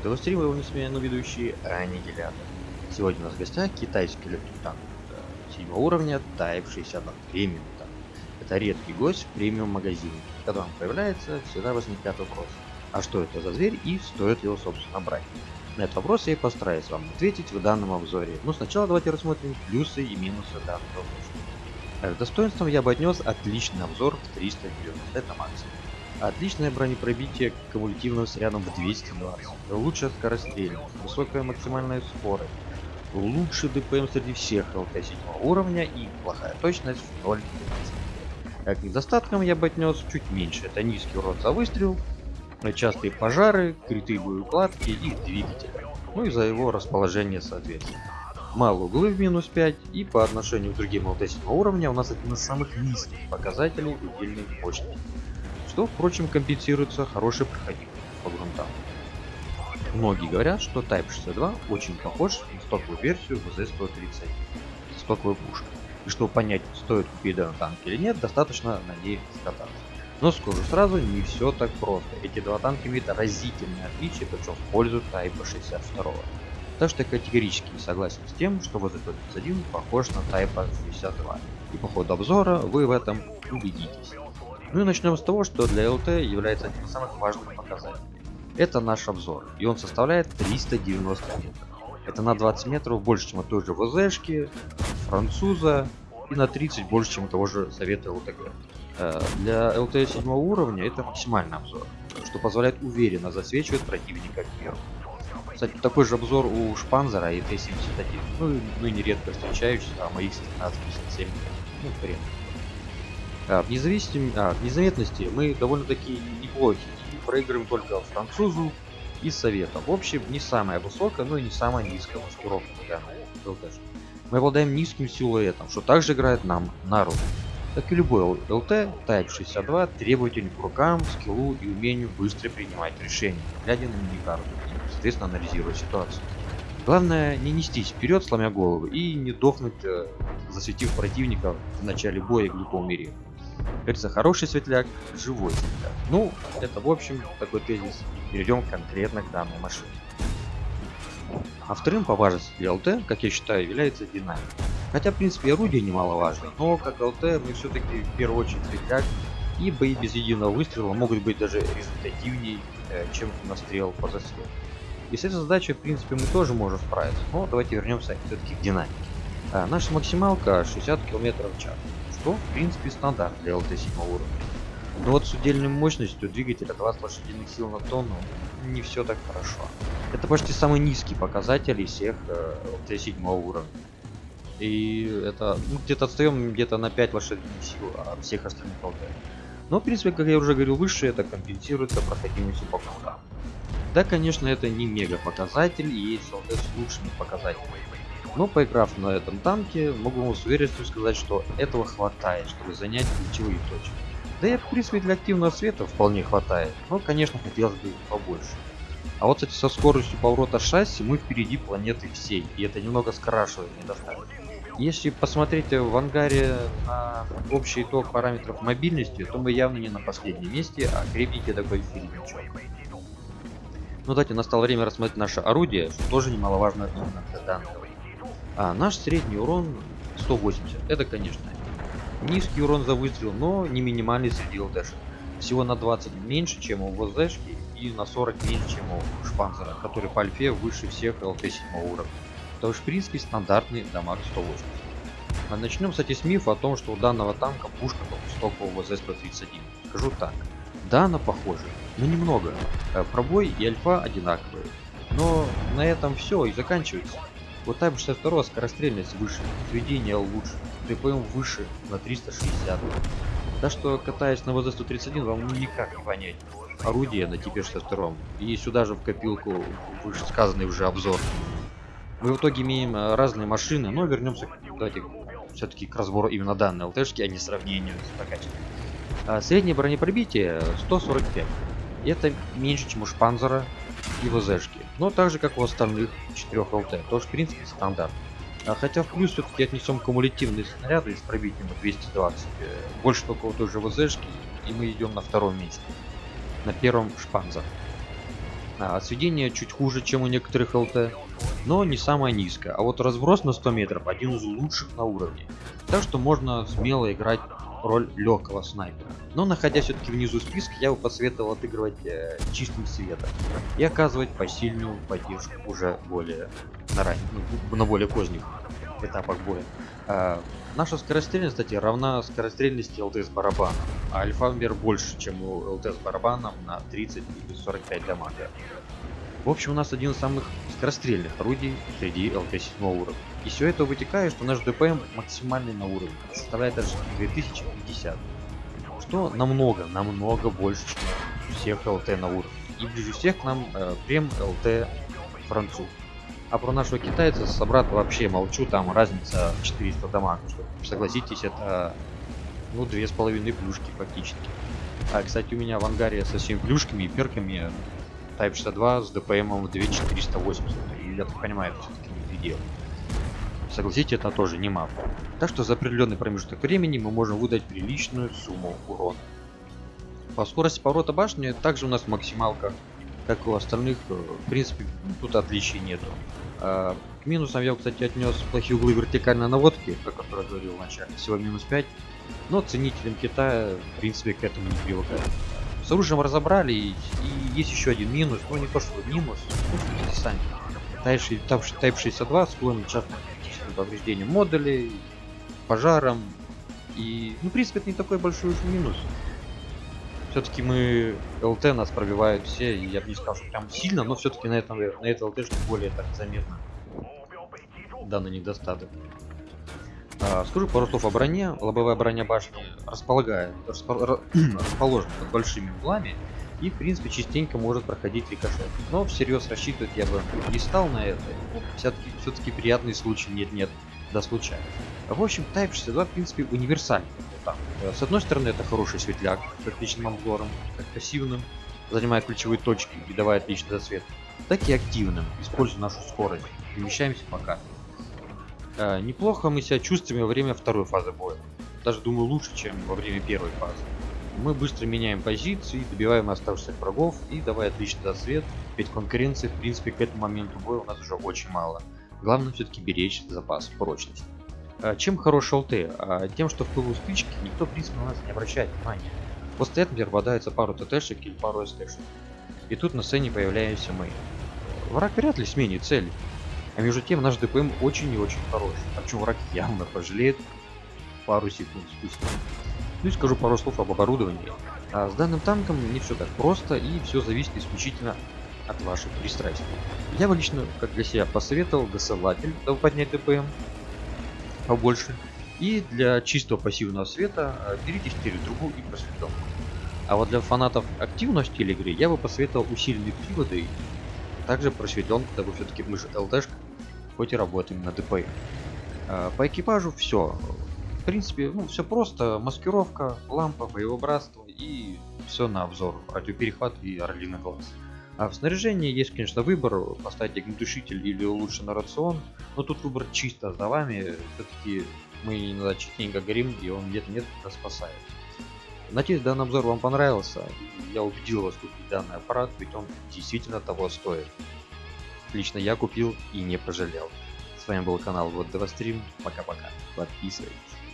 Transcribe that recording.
снова Телестрим, его несменный ведущий Аннигилятор. Сегодня у нас в гостях китайский легкий танк седьмого уровня Type 62 премиум танк. Это редкий гость в премиум магазине. Когда он появляется, всегда возникает вопрос, а что это за зверь и стоит его собственно брать? На этот вопрос я и постараюсь вам ответить в данном обзоре. Но сначала давайте рассмотрим плюсы и минусы данного оружия. К достоинствам я бы отнес отличный обзор в 390, это максимум. Отличное бронепробитие кумулятивным снарядом в 220, лучшая скорострельность, высокая максимальная скорость, лучший ДПМ среди всех ЛТ 7 уровня и плохая точность в 0 Как недостатком я бы отнес чуть меньше, это низкий урон за выстрел, частые пожары, крутые боеукладки и двигатель, ну и за его расположение соответственно. Мало углы в минус 5 и по отношению к другим ЛТ 7 уровня у нас один из самых низких показателей удельной мощности что, впрочем, компенсируется хорошей проходимостью по грунтам. Многие говорят, что Type 62 очень похож на стоковую версию VZ-130, стоковую пушку. И чтобы понять, стоит купить данный танк или нет, достаточно на ней скататься. Но скажу сразу, не все так просто. Эти два танка имеют разительные отличия, причем в пользу Type 62. Так что я категорически согласен с тем, что VZ-131 похож на Type 62. И по ходу обзора вы в этом убедитесь. Ну и начнем с того, что для ЛТ является одним из самых важных показателей. Это наш обзор, и он составляет 390 метров. Это на 20 метров больше, чем у той же ВЗшки, француза, и на 30 больше, чем у того же Совета ЛТГ. Э, для ЛТ 7 уровня это максимальный обзор, что позволяет уверенно засвечивать противника вверх. Кстати, такой же обзор у Шпанзера и Т-71, ну, ну и нередко встречающийся, а моих 15-57, ну, в принципе. А, в, независим... а, в незаметности мы довольно-таки неплохи проигрываем только французу и советом. В общем, не самая высокая, но и не самая низкая маскировка для ЛТ. Мы обладаем низким силуэтом, что также играет нам на руку. Как и любой ЛТ, Type 62 требователен к рукам, скиллу и умению быстро принимать решения, глядя на миникарту и, соответственно, анализируя ситуацию. Главное не нестись вперед, сломя голову, и не дохнуть, э, засветив противника в начале боя или по умере. Говорится, хороший светляк, живой светляк. Ну, это в общем такой тезис. Перейдем конкретно к данной машине. А вторым по важности ЛТ, как я считаю, является динамик. Хотя, в принципе, орудие немаловажно, но как ЛТ мы все-таки в первую очередь светляк, и бои без единого выстрела могут быть даже результативнее, э, чем настрел по засвету. И с этой задачей, в принципе, мы тоже можем справиться, но давайте вернемся все-таки к динамике. А, наша максималка 60 км в час что в принципе стандарт для ЛТ-7 уровня. Но вот с удельной мощностью двигателя 20 лошадиных сил на тонну не все так хорошо. Это почти самый низкий показатель из всех э, ЛТ-7 уровня. И это ну, где-то отстаем где-то на 5 лошадиных сил от всех остальных ЛТ. Но в принципе, как я уже говорил выше, это компенсируется проходимостью по кнопкам. Да, конечно, это не мега показатель, и есть ЛТ с лучшими показателями. Но поиграв на этом танке, могу вам с уверенностью сказать, что этого хватает, чтобы занять ключевые точки. Да и в принципе для активного света вполне хватает, но конечно хотелось бы побольше. А вот кстати со скоростью поворота шасси мы впереди планеты всей, и это немного скрашивает недостаток. Если посмотреть в ангаре на общий итог параметров мобильности, то мы явно не на последнем месте, а крепенький такой середнячок. Ну давайте настало время рассмотреть наше орудие, что тоже немаловажно именно для данного. А наш средний урон 180. Это, конечно, низкий урон за выстрел, но не минимальный среди ЛТшек. Всего на 20 меньше, чем у ВЗшки и на 40 меньше, чем у Шпанзера, который по альфе выше всех ЛТ 7 уровня. То есть, в принципе, стандартный дамаг 180. А начнем, кстати, с мифа о том, что у данного танка пушка как у стокового ВЗ-131. Скажу так. Да, она похожа, но немного. Э, пробой и альфа одинаковые. Но на этом все и заканчивается. Вот Type 62 скорострельность выше, сведение лучше, ТПМ выше на 360. Так что катаясь на ВЗ-131 вам никак не понять орудие на Типе 62 и сюда же в копилку выше сказанный уже обзор. Мы в итоге имеем э, разные машины, но вернемся давайте все-таки к разбору именно данной ЛТшки, а не сравнению с прокачкой. А, среднее бронепробитие 145. Это меньше, чем у Шпанзера и ВЗшки. Но так же, как у остальных 4 ЛТ. Тоже, в принципе, стандарт. А хотя в плюс все-таки отнесем кумулятивные снаряды с пробитием 220. Э, больше только у той же ВЗшки. И мы идем на втором месте. На первом Шпанзер. А, сведение чуть хуже, чем у некоторых ЛТ, но не самое низкое. А вот разброс на 100 метров один из лучших на уровне. Так что можно смело играть роль легкого снайпера. Но находясь все-таки внизу списка, я бы посоветовал отыгрывать э, чистым светом и оказывать посильную поддержку уже более на, ран... ну, на более поздних этапах боя. А, наша скорострельность, кстати, равна скорострельности ЛТ с барабаном, а альфамбер больше, чем у ЛТ с барабаном на 30 или 45 дамага. В общем, у нас один из самых скорострельных орудий среди ЛТ 7 уровня. И все это вытекает, что наш ДПМ максимальный на уровне, составляет даже 2050. Что намного, намного больше, чем всех ЛТ на уровне. И ближе всех к нам э, прем ЛТ француз. А про нашего китайца собрата вообще молчу, там разница 400 дамаг. Что, согласитесь, это ну две с половиной плюшки фактически. А, кстати, у меня в ангаре со всеми плюшками и перками Type 62 с DPM 2480. И я так понимаю, это все-таки не предел. Согласитесь, это тоже не мап. Так что за определенный промежуток времени мы можем выдать приличную сумму урона. По скорости поворота башни также у нас максималка, как у остальных, э, в принципе, тут отличий нету. А, к минусам я, кстати, отнес плохие углы вертикальной наводки, о которой говорил вначале, всего минус 5. Но ценителям Китая, в принципе, к этому не привыкают. С оружием разобрали, и, и есть еще один минус, ну не то что минус, ну, сами. Type 62 склонен часто к повреждениям модулей, пожарам, и, ну, в принципе, это не такой большой уж минус. Все-таки мы ЛТ нас пробивают все, и я бы не сказал, что прям сильно, но все-таки на этом на этой ЛТ более так заметно данный недостаток. А, скажу пару слов о броне. Лобовая броня башни располагает, расположена под большими углами и, в принципе, частенько может проходить рикошет. Но всерьез рассчитывать я бы не стал на это. Все-таки все, -таки, приятный случай нет-нет, да случайно. В общем, Type 62, в принципе, универсальный. С одной стороны, это хороший светляк с отличным обзором, как пассивным, занимая ключевые точки и давая отличный засвет, так и активным, используя нашу скорость, перемещаемся по карте. А, неплохо мы себя чувствуем во время второй фазы боя. Даже думаю лучше, чем во время первой фазы. Мы быстро меняем позиции, добиваем оставшихся врагов и давая отличный засвет, ведь конкуренции в принципе к этому моменту боя у нас уже очень мало. Главное все-таки беречь запас прочности. А, чем хорош ЛТ? А, тем, что в пылу стычки никто в принципе на нас не обращает внимания. После этого попадается пару ТТшек или пару СТшек. И тут на сцене появляемся мы. Враг вряд ли сменит цель. А между тем наш ДПМ очень и очень хороший. О чем враг явно пожалеет пару секунд спустя. Ну и скажу пару слов об оборудовании. А с данным танком не все так просто и все зависит исключительно от ваших пристрастий. Я бы лично, как для себя, посоветовал досылатель, дабы поднять ДПМ побольше. И для чистого пассивного света а, берите стереотрубу и просветленку. А вот для фанатов активного стиля игры я бы посоветовал усиленные приводы, также просветленку, дабы все-таки мы же ЛТшка хоть и работаем на ДП. А, по экипажу все. В принципе, ну, все просто. Маскировка, лампа, боевобратство и все на обзор. Радиоперехват и орлиный глаз. А в снаряжении есть, конечно, выбор, поставить огнетушитель или улучшенный рацион, но тут выбор чисто за вами, все-таки мы иногда частенько горим, и он где-то нет нас спасает. Надеюсь, данный обзор вам понравился, я убедил вас купить данный аппарат, ведь он действительно того стоит. Лично я купил и не пожалел. С вами был канал Вот Стрим. Пока-пока. Подписывайтесь.